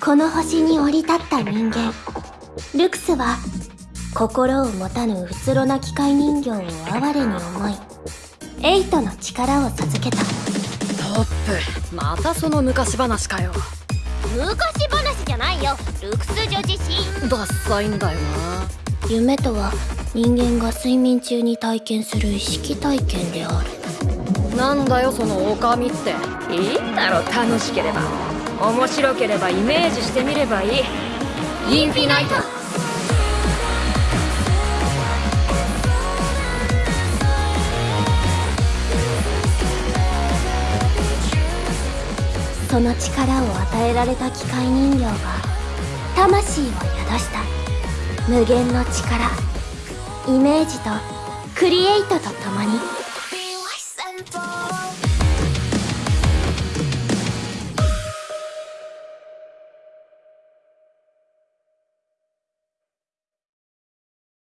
この星に降り立った人間。ルクスは心を持たぬうつろな機械人形を哀れに思いエイトの力を授けた。トップまたその昔話かよ。昔話じゃないよ。ルクス女子誌ダッサいんだよな。夢とは人間が睡眠中に体験する意識体験である。なんだよその狼って。いいだろ楽しければ面白ければイメージしてみればいい。インフィナイト。その力を与えられた機械人形が魂を宿した無限の力。イメージとクリエイトとともに。